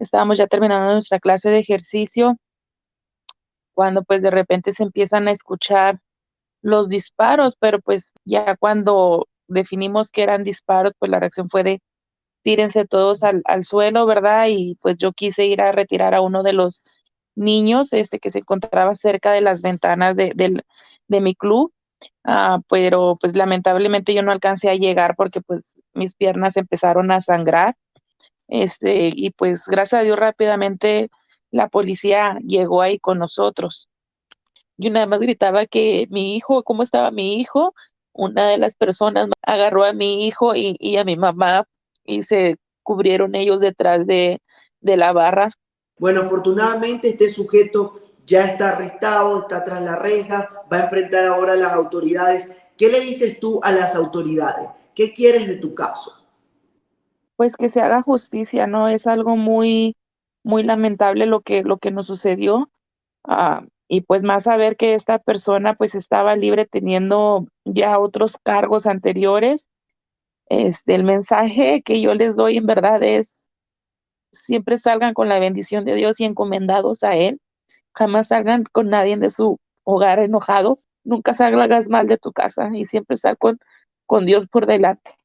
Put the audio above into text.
estábamos ya terminando nuestra clase de ejercicio cuando pues de repente se empiezan a escuchar los disparos, pero pues ya cuando definimos que eran disparos, pues la reacción fue de tírense todos al, al suelo, ¿verdad? Y pues yo quise ir a retirar a uno de los niños este, que se encontraba cerca de las ventanas de, de mi club, uh, pero pues lamentablemente yo no alcancé a llegar porque pues mis piernas empezaron a sangrar, este, y pues gracias a Dios rápidamente la policía llegó ahí con nosotros. Yo nada más gritaba que mi hijo, ¿cómo estaba mi hijo? Una de las personas agarró a mi hijo y, y a mi mamá y se cubrieron ellos detrás de, de la barra. Bueno, afortunadamente este sujeto ya está arrestado, está tras la reja, va a enfrentar ahora a las autoridades. ¿Qué le dices tú a las autoridades? ¿Qué quieres de tu caso? Pues que se haga justicia, ¿no? Es algo muy, muy lamentable lo que, lo que nos sucedió. Uh, y pues más saber que esta persona pues estaba libre teniendo ya otros cargos anteriores. Este, el mensaje que yo les doy en verdad es siempre salgan con la bendición de Dios y encomendados a Él. Jamás salgan con nadie de su hogar enojados. Nunca salgas mal de tu casa y siempre sal con, con Dios por delante.